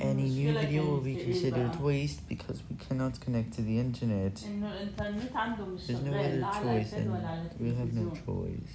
Any new video will be considered waste because we cannot connect to the internet. There's no other choice and we have no choice.